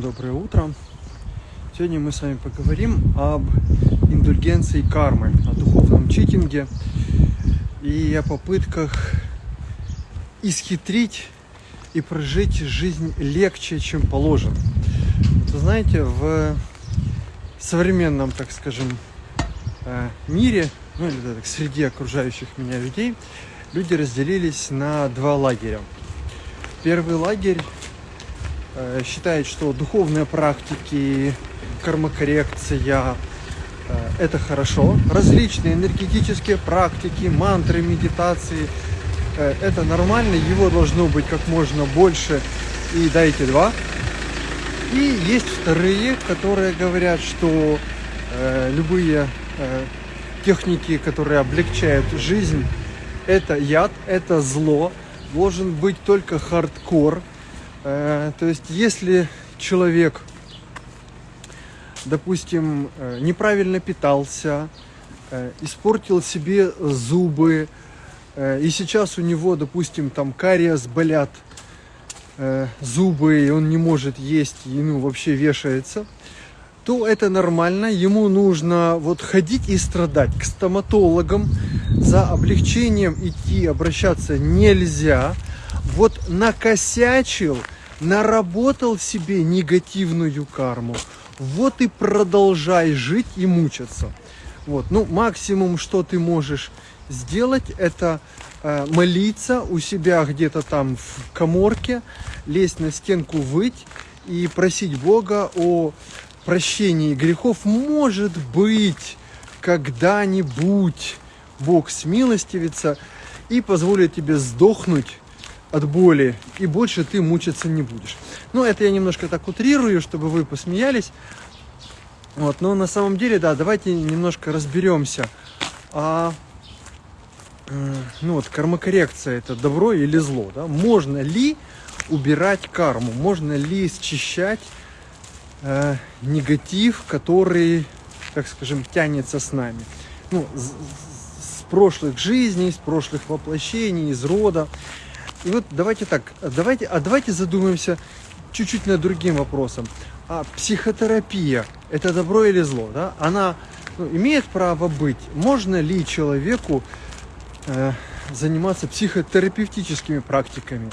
Доброе утро! Сегодня мы с вами поговорим об индульгенции кармы, о духовном читинге и о попытках исхитрить и прожить жизнь легче, чем положено. Вы знаете, в современном, так скажем, э, мире, ну или так, среди окружающих меня людей, люди разделились на два лагеря. Первый лагерь считает, что духовные практики, кармокоррекция э, – это хорошо. Различные энергетические практики, мантры, медитации э, – это нормально, его должно быть как можно больше, и дайте два. И есть вторые, которые говорят, что любые техники, которые облегчают жизнь, это яд, это зло, должен быть только хардкор – Э, то есть, если человек, допустим, э, неправильно питался, э, испортил себе зубы, и сейчас у него, допустим, там кариес болят зубы, и он не может есть, и ну, вообще вешается, то это нормально. Ему нужно вот ходить и страдать. К стоматологам за облегчением идти, обращаться нельзя. Вот накосячил – наработал себе негативную карму, вот и продолжай жить и мучаться. Вот, ну, максимум, что ты можешь сделать, это э, молиться у себя где-то там в коморке, лезть на стенку, выть и просить Бога о прощении грехов. Может быть, когда-нибудь Бог смилостивится и позволит тебе сдохнуть от боли, и больше ты мучиться не будешь. Ну, это я немножко так утрирую, чтобы вы посмеялись. Вот, но на самом деле, да, давайте немножко разберемся. А, ну вот, кармокоррекция это добро или зло, да? Можно ли убирать карму? Можно ли счищать э, негатив, который, так скажем, тянется с нами? Ну, с, с прошлых жизней, с прошлых воплощений, из рода. И вот давайте так, давайте, а давайте задумаемся чуть-чуть над другим вопросом. А психотерапия – это добро или зло? Да? Она ну, имеет право быть? Можно ли человеку э, заниматься психотерапевтическими практиками?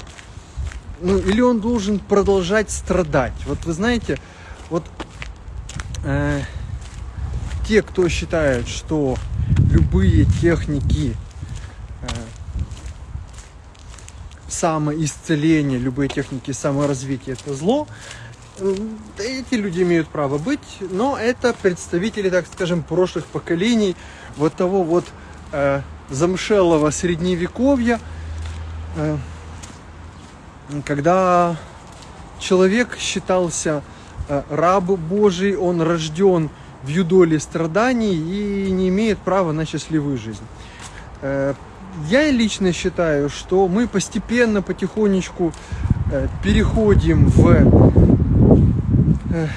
Ну, или он должен продолжать страдать? Вот вы знаете, вот э, те, кто считает, что любые техники самоисцеление, любые техники саморазвития – это зло. Эти люди имеют право быть, но это представители, так скажем, прошлых поколений, вот того вот э, замшелого средневековья, э, когда человек считался э, раб Божий, он рожден в юдоле страданий и не имеет права на счастливую жизнь. Э, я лично считаю, что мы постепенно, потихонечку э, переходим в... Э,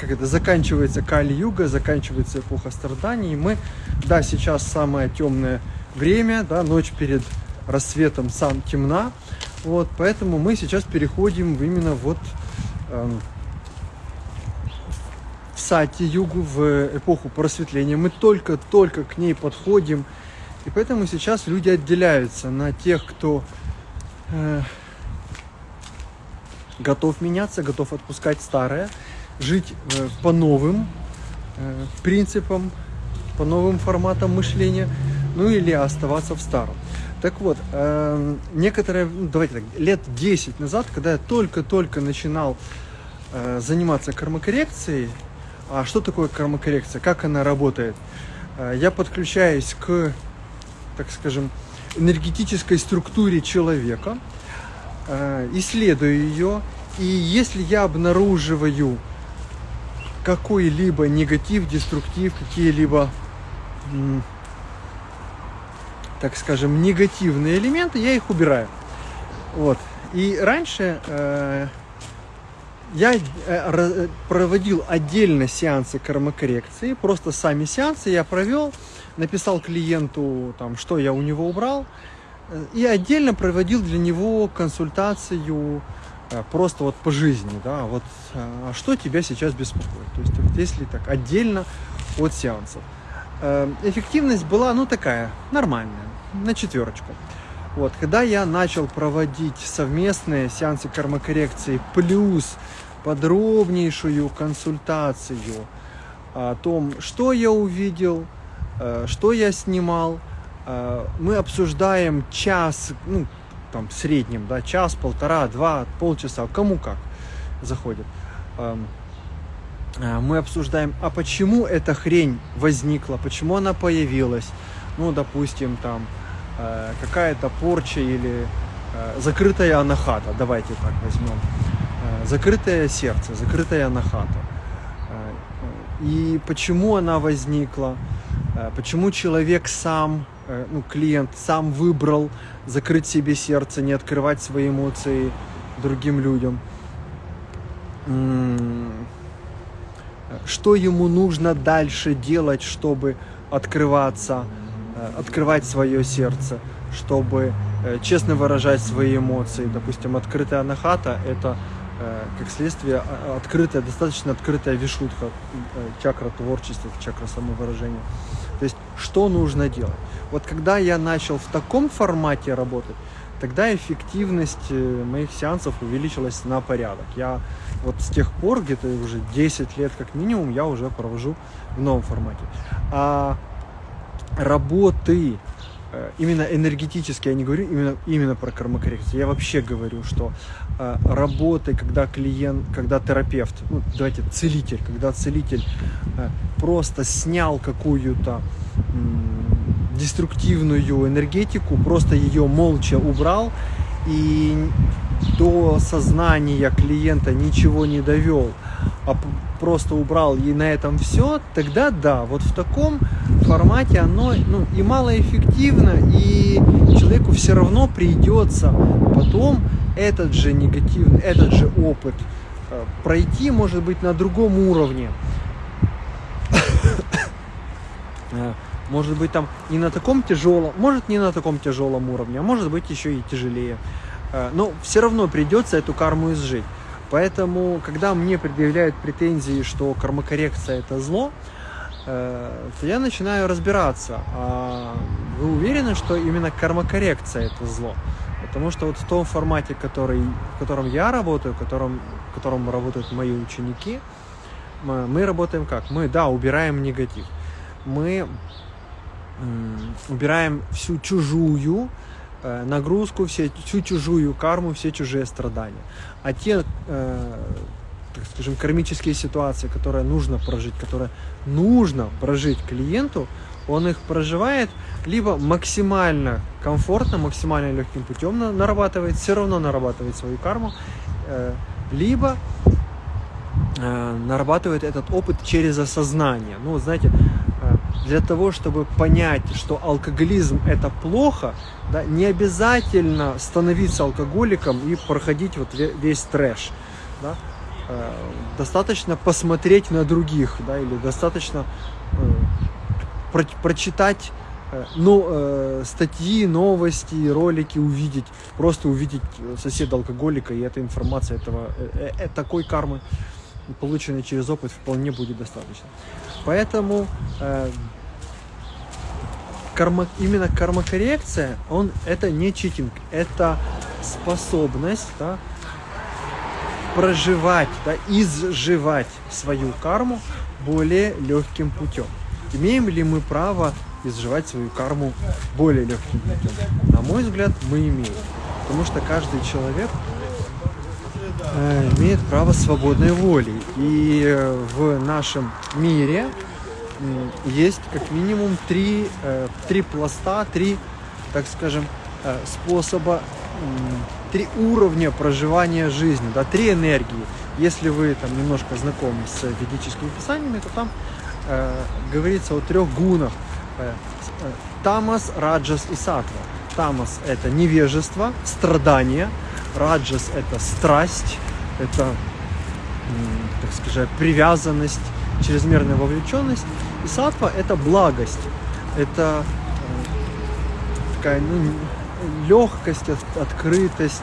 как это, заканчивается Кали-Юга, заканчивается эпоха страданий. Мы, да, сейчас самое темное время, да, ночь перед рассветом сам темна. Вот, поэтому мы сейчас переходим именно вот э, в Сати-Югу, в эпоху просветления. Мы только-только к ней подходим. И поэтому сейчас люди отделяются на тех, кто э, готов меняться, готов отпускать старое, жить э, по новым э, принципам, по новым форматам мышления, ну или оставаться в старом. Так вот, э, некоторые, ну, давайте так, лет 10 назад, когда я только-только начинал э, заниматься кармокоррекцией, а что такое кармокоррекция, как она работает, э, я подключаюсь к так скажем, энергетической структуре человека, э, исследую ее, и если я обнаруживаю какой-либо негатив, деструктив, какие-либо, так скажем, негативные элементы, я их убираю. Вот. И раньше э, я э, проводил отдельно сеансы кармокоррекции, просто сами сеансы я провел, написал клиенту, там, что я у него убрал, и отдельно проводил для него консультацию э, просто вот по жизни, да, вот а что тебя сейчас беспокоит. То есть вот если так отдельно от сеансов. Эффективность была, ну, такая, нормальная, на четверочку. Вот, когда я начал проводить совместные сеансы кармокоррекции плюс подробнейшую консультацию о том, что я увидел, э, что я снимал, э, мы обсуждаем час, ну, там, в среднем, да, час, полтора, два, полчаса, кому как заходит. Эм, э, мы обсуждаем, а почему эта хрень возникла, почему она появилась. Ну, допустим, там, Э, какая-то порча или э, закрытая анахата, давайте так возьмем. Э, закрытое сердце, закрытая анахата. И почему она возникла, почему человек сам, ну, клиент сам выбрал закрыть себе сердце, не открывать свои эмоции другим людям. Что ему нужно дальше делать, чтобы открываться, Э, открывать свое сердце, чтобы э, честно выражать свои эмоции. Допустим, открытая анахата – это, э, как следствие, открытая, достаточно открытая вишутха, чакра творчества, чакра самовыражения. То есть, что нужно делать? Вот когда я начал в таком формате работать, тогда эффективность моих сеансов увеличилась на порядок. Я вот с тех пор, где-то уже 10 лет как минимум, я уже провожу в новом формате. А работы, э, именно энергетически, я не говорю именно, именно про кармокоррекцию, я вообще говорю, что э, работы, когда клиент, когда терапевт, ну, давайте, целитель, когда целитель э, просто снял какую-то деструктивную энергетику, просто ее молча убрал и до сознания клиента ничего не довел, а просто убрал и на этом все, тогда да, вот в таком формате оно ну, и малоэффективно, и человеку все равно придется потом этот же негативный, этот же опыт э, пройти, может быть, на другом уровне. Э, может быть, там не на таком тяжелом, может не на таком тяжелом уровне, а может быть еще и тяжелее. Э, но все равно придется эту карму изжить. Поэтому, когда мне предъявляют претензии, что кармокоррекция это зло, то я начинаю разбираться. А вы уверены, что именно кармокоррекция это зло? Потому что вот в том формате, который, в котором я работаю, в котором, в котором работают мои ученики, мы, мы работаем как? Мы, да, убираем негатив. Мы убираем всю чужую Э, нагрузку, все, всю чужую карму, все чужие страдания. А те, э, так скажем, кармические ситуации, которые нужно прожить, которые нужно прожить клиенту, он их проживает либо максимально комфортно, максимально легким путем нарабатывает, все равно нарабатывает свою карму, э, либо э, нарабатывает этот опыт через осознание. Ну, знаете, для того, чтобы понять, что алкоголизм это плохо, да, не обязательно становиться алкоголиком и проходить вот весь трэш. Да. Э, достаточно посмотреть на других, да, или достаточно э, про прочитать э, ну, э, статьи, новости, ролики увидеть, просто увидеть соседа алкоголика, и эта информация этого, э, э, такой кармы, полученной через опыт, вполне будет достаточно. Поэтому э, карма, именно кармокоррекция, он, это не читинг, это способность да, проживать, да, изживать свою карму более легким путем. Имеем ли мы право изживать свою карму более легким путем? На мой взгляд, мы имеем. Потому что каждый человек э, имеет право свободной воли. И э, в нашем мире есть как минимум три, э, три пласта, три, так скажем, способа, три уровня проживания жизни, да, три энергии. Если вы там немножко знакомы с ведическими писаниями, то там э, говорится о трех гунах. Э, э тамас, раджас и сатва. Тамас – это невежество, страдание. Раджас – это страсть, это, так скажем, привязанность, чрезмерная вовлеченность. И сатва – это благость, это э, такая ну, легкость, открытость,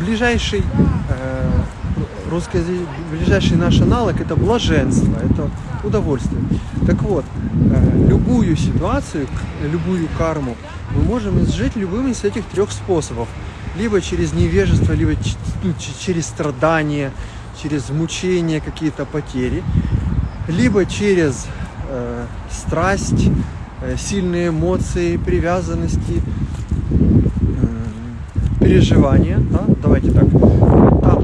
ближайший э, русский ближайший наш аналог это блаженство, это удовольствие. Так вот, э, любую ситуацию, любую карму мы можем изжить любым из этих трех способов. Либо через невежество, либо ну, через страдания, через мучения, какие-то потери, либо через э, страсть, э, сильные эмоции, привязанности, э, переживания. Да? Давайте так.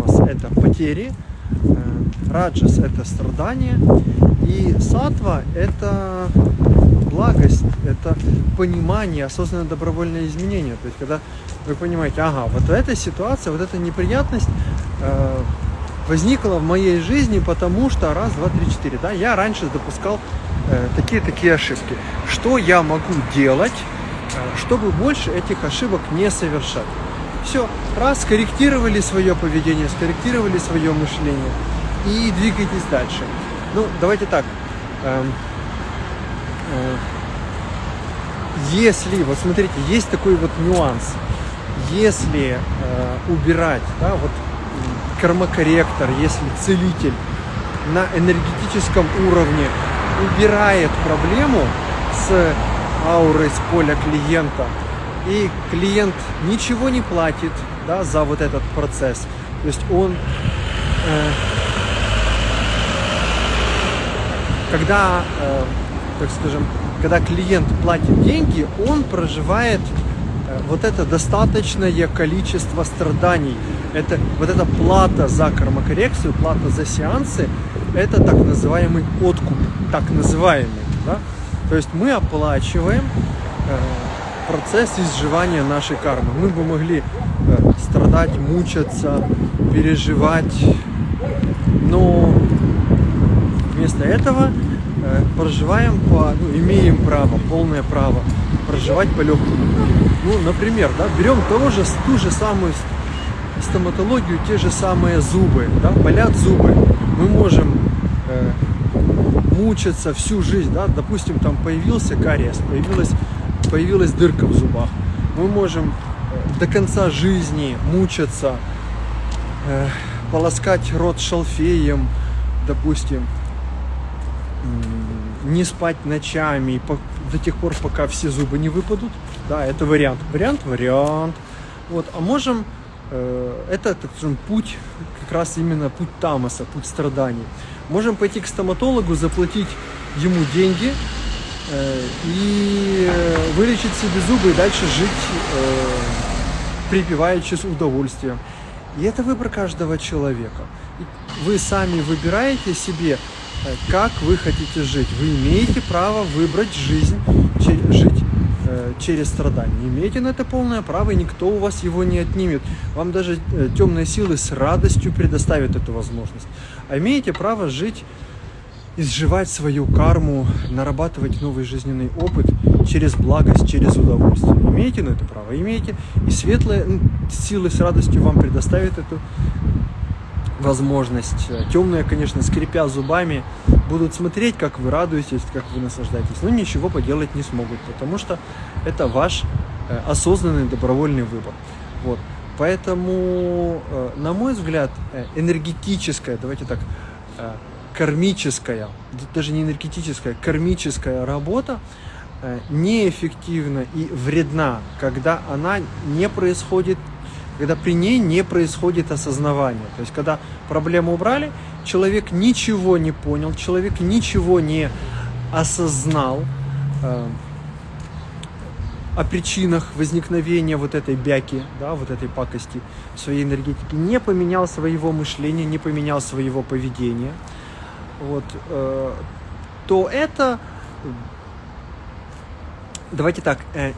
Тамас – это потери, э, раджас – это страдания, и сатва – это благость, это понимание, осознанное добровольное изменение. То есть, когда вы понимаете, ага, вот эта ситуация, вот эта неприятность э, возникла в моей жизни, потому что раз, два, три, четыре, да, я раньше допускал такие-такие э, ошибки. Что я могу делать, чтобы больше этих ошибок не совершать? Все, раз, скорректировали свое поведение, скорректировали свое мышление и двигайтесь дальше. Ну, давайте так. Эм, э, если, вот смотрите, есть такой вот нюанс. Если э, убирать, да, вот кармокорректор, если целитель на энергетическом уровне убирает проблему с аурой, с поля клиента, и клиент ничего не платит да, за вот этот процесс. То есть он, э, когда, э, так скажем, когда клиент платит деньги, он проживает э, вот это достаточное количество страданий. Это вот эта плата за кармокоррекцию, плата за сеансы, это так называемый откуп, так называемый. Да? То есть мы оплачиваем э, процесс изживания нашей кармы. Мы бы могли э, страдать, мучаться, переживать, но вместо этого э, проживаем по, ну, имеем право, полное право проживать по легкому. Ну, например, да, берем того же, ту же самую стоматологию, те же самые зубы, да, болят зубы. Мы можем э, мучиться всю жизнь, да, допустим, там появился кариес, появилась появилась дырка в зубах. Мы можем э, до конца жизни мучиться, э, полоскать рот шалфеем, допустим, не спать ночами до тех пор, пока все зубы не выпадут. Да, это вариант. Вариант, вариант. Вот, а можем, э, это, так скажем, путь, как раз именно путь тамаса, путь страданий. Можем пойти к стоматологу, заплатить ему деньги, и э, вылечить себе зубы и дальше жить э, припеваючи с удовольствием. И это выбор каждого человека. Вы сами выбираете себе, как вы хотите жить. Вы имеете право выбрать жизнь, жить через страдания. Имеете на это полное право, и никто у вас его не отнимет. Вам даже темные силы с радостью предоставят эту возможность. А имеете право жить изживать свою карму, нарабатывать новый жизненный опыт через благость, через удовольствие. Имеете на это право? Имеете. И светлые силы с радостью вам предоставят эту возможность. Темные, конечно, скрипя зубами, будут смотреть, как вы радуетесь, как вы наслаждаетесь, но ничего поделать не смогут, потому что это ваш э, осознанный добровольный выбор. Вот. Поэтому, э, на мой взгляд, э, энергетическая, давайте так, кармическая, даже не энергетическая, кармическая работа э, неэффективна и вредна, когда она не происходит, когда при ней не происходит осознавание. То есть, когда проблему убрали, человек ничего не понял, человек ничего не осознал э, о причинах возникновения вот этой бяки, да, вот этой пакости своей энергетике, не поменял своего мышления, не поменял своего поведения – вот, э, то это, давайте так, э,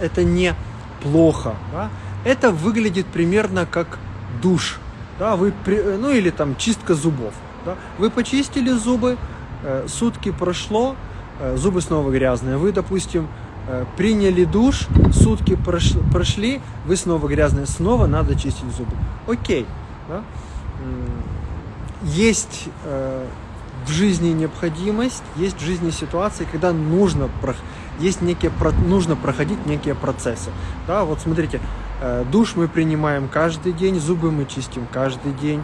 это не плохо, да? это выглядит примерно как душ, да, вы, ну или там чистка зубов, да? вы почистили зубы, э, сутки прошло, э, зубы снова грязные, вы, допустим, э, приняли душ, сутки прошли, вы снова грязные, снова надо чистить зубы. Окей. Да? Есть э, в жизни необходимость, есть в жизни ситуации, когда нужно, есть некие, нужно проходить некие процессы. Да, вот смотрите, Э, душ мы принимаем каждый день, зубы мы чистим каждый день,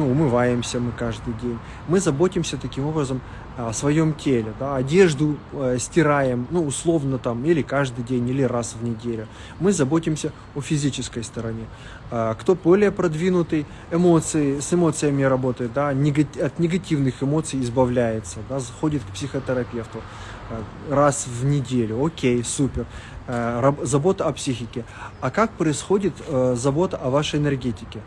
ну, умываемся мы каждый день. Мы заботимся таким образом о своем теле, да, одежду э, стираем, ну, условно там, или каждый день, или раз в неделю. Мы заботимся о физической стороне. Э, кто более продвинутый, эмоции, с эмоциями работает, да, негатив, от негативных эмоций избавляется, да, заходит к психотерапевту э, раз в неделю, окей, супер. Э, забота о психике. А как происходит э, забота о вашей энергетике?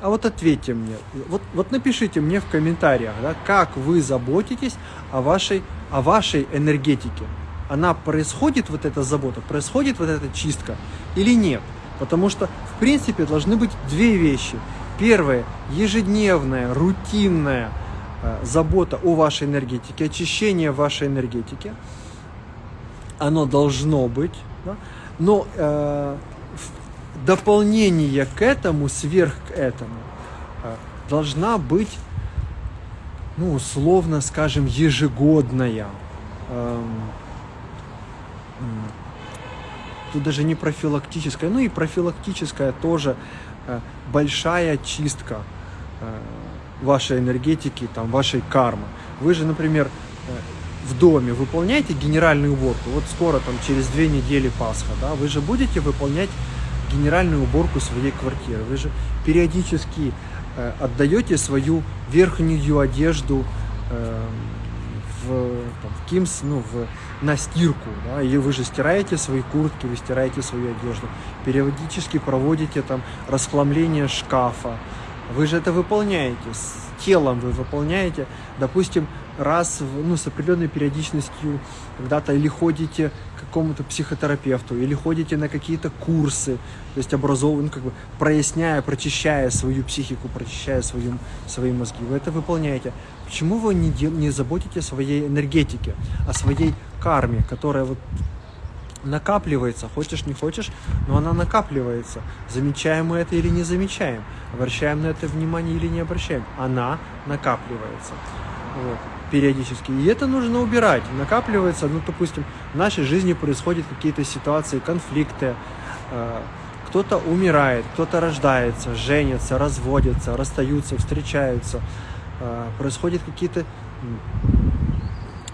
А вот ответьте мне, вот, вот напишите мне в комментариях, да, как вы заботитесь о вашей, о вашей энергетике. Она происходит, вот эта забота, происходит вот эта чистка или нет? Потому что, в принципе, должны быть две вещи. Первое, ежедневная, рутинная э, забота о вашей энергетике, очищение вашей энергетики – оно должно быть, да? но э, дополнение к этому, сверх к этому, э, должна быть, ну, условно скажем, ежегодная. Э, тут даже не профилактическая, ну и профилактическая тоже э, большая чистка э, вашей энергетики, там, вашей кармы. Вы же, например, в доме выполняете генеральную уборку, вот скоро там через две недели Пасха, да, вы же будете выполнять генеральную уборку своей квартиры, вы же периодически э, отдаете свою верхнюю одежду э, в, там, в Кимс, ну, в, на стирку, да, и вы же стираете свои куртки, вы стираете свою одежду, периодически проводите там расхламление шкафа, вы же это выполняете, с телом вы выполняете, допустим, раз, ну, с определенной периодичностью когда-то или ходите к какому-то психотерапевту, или ходите на какие-то курсы, то есть образованно, ну, как бы проясняя, прочищая свою психику, прочищая свою, свои мозги. Вы это выполняете. Почему вы не, дел, не заботите о своей энергетике, о своей карме, которая вот накапливается, хочешь не хочешь, но она накапливается. Замечаем мы это или не замечаем, обращаем на это внимание или не обращаем, она накапливается. Вот периодически. И это нужно убирать. Накапливается, ну, допустим, в нашей жизни происходят какие-то ситуации, конфликты, э, кто-то умирает, кто-то рождается, женится, разводится, расстаются, встречаются, э, происходят какие-то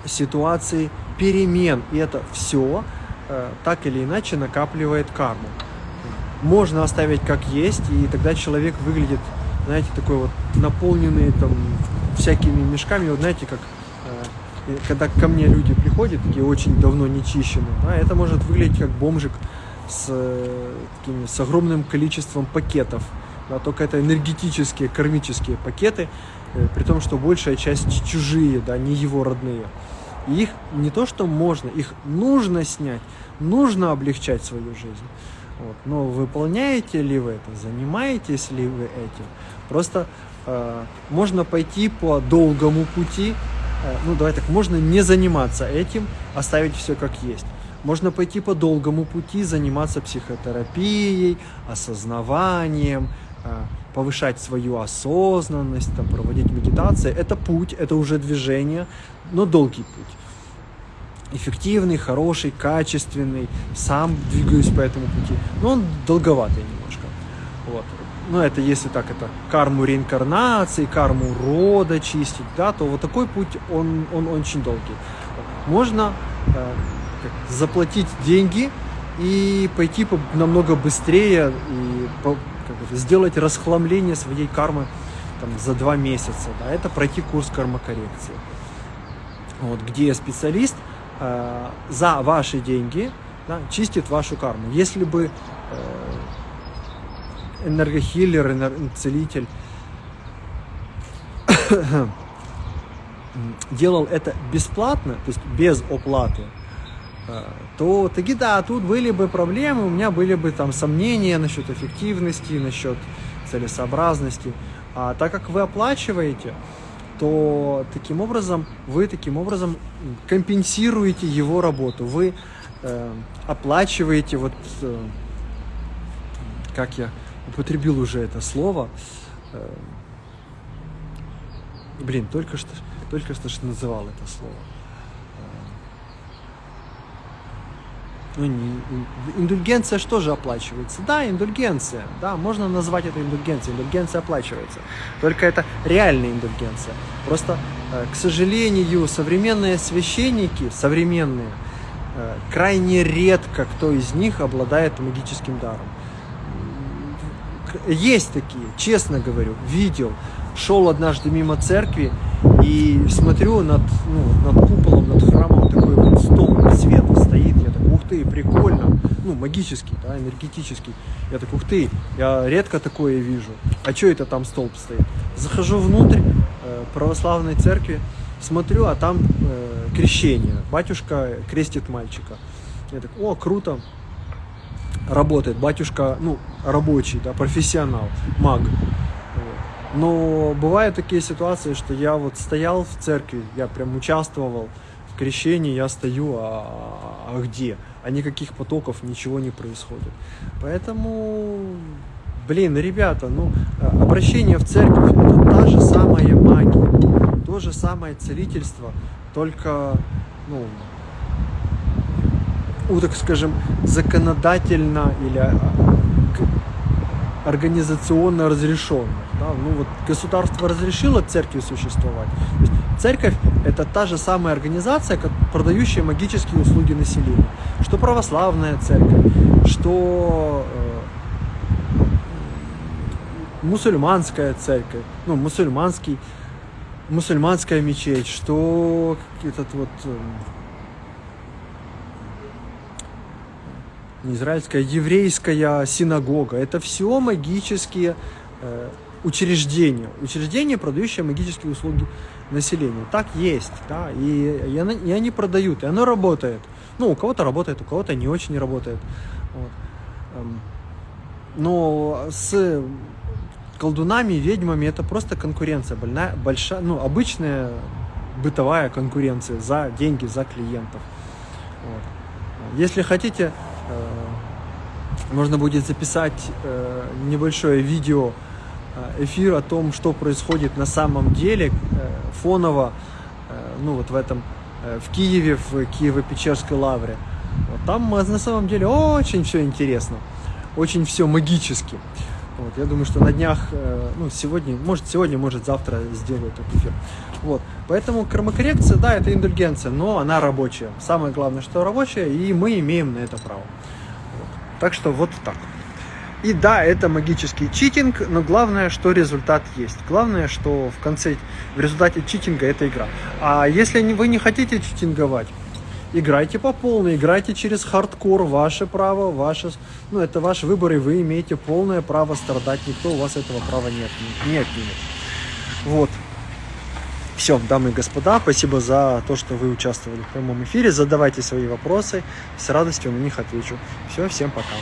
ситуации перемен. И это все э, так или иначе накапливает карму. Можно оставить как есть, и тогда человек выглядит, знаете, такой вот наполненный там всякими мешками. Вот знаете, как э, когда ко мне люди приходят, такие очень давно не чищены, да, это может выглядеть как бомжик с, э, такими, с огромным количеством пакетов. Да, только это энергетические, кармические пакеты, э, при том, что большая часть чужие, да, не его родные. И их не то, что можно, их нужно снять, нужно облегчать свою жизнь. Вот. Но выполняете ли вы это, занимаетесь ли вы этим? Просто Э, можно пойти по долгому пути, э, ну давай так, можно не заниматься этим, оставить все как есть. Можно пойти по долгому пути, заниматься психотерапией, осознаванием, э, повышать свою осознанность, там, проводить медитации. Это путь, это уже движение, но долгий путь. Эффективный, хороший, качественный, сам двигаюсь по этому пути, но он долговатый немножко. Вот ну это если так, это карму реинкарнации, карму рода чистить, да, то вот такой путь, он, он очень долгий. Можно э, заплатить деньги и пойти по, намного быстрее и по, как это, сделать расхламление своей кармы там, за два месяца. Да, это пройти курс кармокоррекции. Вот, где специалист э, за ваши деньги да, чистит вашу карму. Если бы э, энергохиллер, энер... целитель делал это бесплатно, то есть без оплаты, э, то таки да, тут были бы проблемы, у меня были бы там сомнения насчет эффективности, насчет целесообразности. А так как вы оплачиваете, то таким образом вы таким образом компенсируете его работу. Вы э, оплачиваете вот э, как я употребил уже это слово. Э, блин, только что, только что, называл это слово. Ну, не, индульгенция что же оплачивается? Да, индульгенция. Да, можно назвать это индульгенцией. Индульгенция оплачивается. Только это реальная индульгенция. Просто, э, к сожалению, современные священники, современные, э, крайне редко кто из них обладает магическим даром. Есть такие, честно говорю, видел. Шел однажды мимо церкви и смотрю над, ну, над куполом, над храмом такой вот стол света стоит. Я так, ух ты, прикольно. Ну, магический, да, энергетический. Я так, ух ты, я редко такое вижу. А что это там столб стоит? Захожу внутрь э, православной церкви, смотрю, а там э, крещение. Батюшка крестит мальчика. Я так, о, круто работает, батюшка, ну, рабочий, да, профессионал, маг. Но бывают такие ситуации, что я вот стоял в церкви, я прям участвовал в крещении, я стою, а, а где? А никаких потоков, ничего не происходит. Поэтому, блин, ребята, ну, обращение в церковь это та же самая магия, то же самое целительство, только, ну, у, так скажем, законодательно или а, организационно разрешенных. Да? Ну вот государство разрешило церкви существовать. Церковь это та же самая организация, как продающая магические услуги населению. Что православная церковь, что э, мусульманская церковь, ну мусульманский, мусульманская мечеть, что этот вот э, не израильская, еврейская синагога. Это все магические учреждения. Учреждения, продающие магические услуги населению. Так есть, да, и, и, и они продают, и оно работает. Ну, у кого-то работает, у кого-то не очень работает. Вот. Эм, но с колдунами, ведьмами это просто конкуренция, больная, большая, ну, обычная бытовая конкуренция за деньги, за клиентов. Вот. Если хотите Э, можно будет записать э, небольшое видео, эфир о том, что происходит на самом деле фоново, ну вот в этом, в Киеве, в Киево-Печерской лавре. Вот там на самом деле очень все интересно, очень все магически. Вот, я думаю, что на днях, ну, сегодня, может, сегодня, может, завтра сделаю этот эфир. Вот, поэтому кормокоррекция, да, это индульгенция, но она рабочая. Самое главное, что рабочая, и мы имеем на это право. Вот. Так что вот так. И да, это магический читинг, но главное, что результат есть. Главное, что в конце, в результате читинга это игра. А если вы не хотите читинговать, играйте по полной, играйте через хардкор, ваше право, ваше, ну, это ваш выбор, и вы имеете полное право страдать, никто у вас этого права нет, не отнимет. Вот. Все, дамы и господа, спасибо за то, что вы участвовали в прямом эфире. Задавайте свои вопросы, с радостью на них отвечу. Все, всем пока.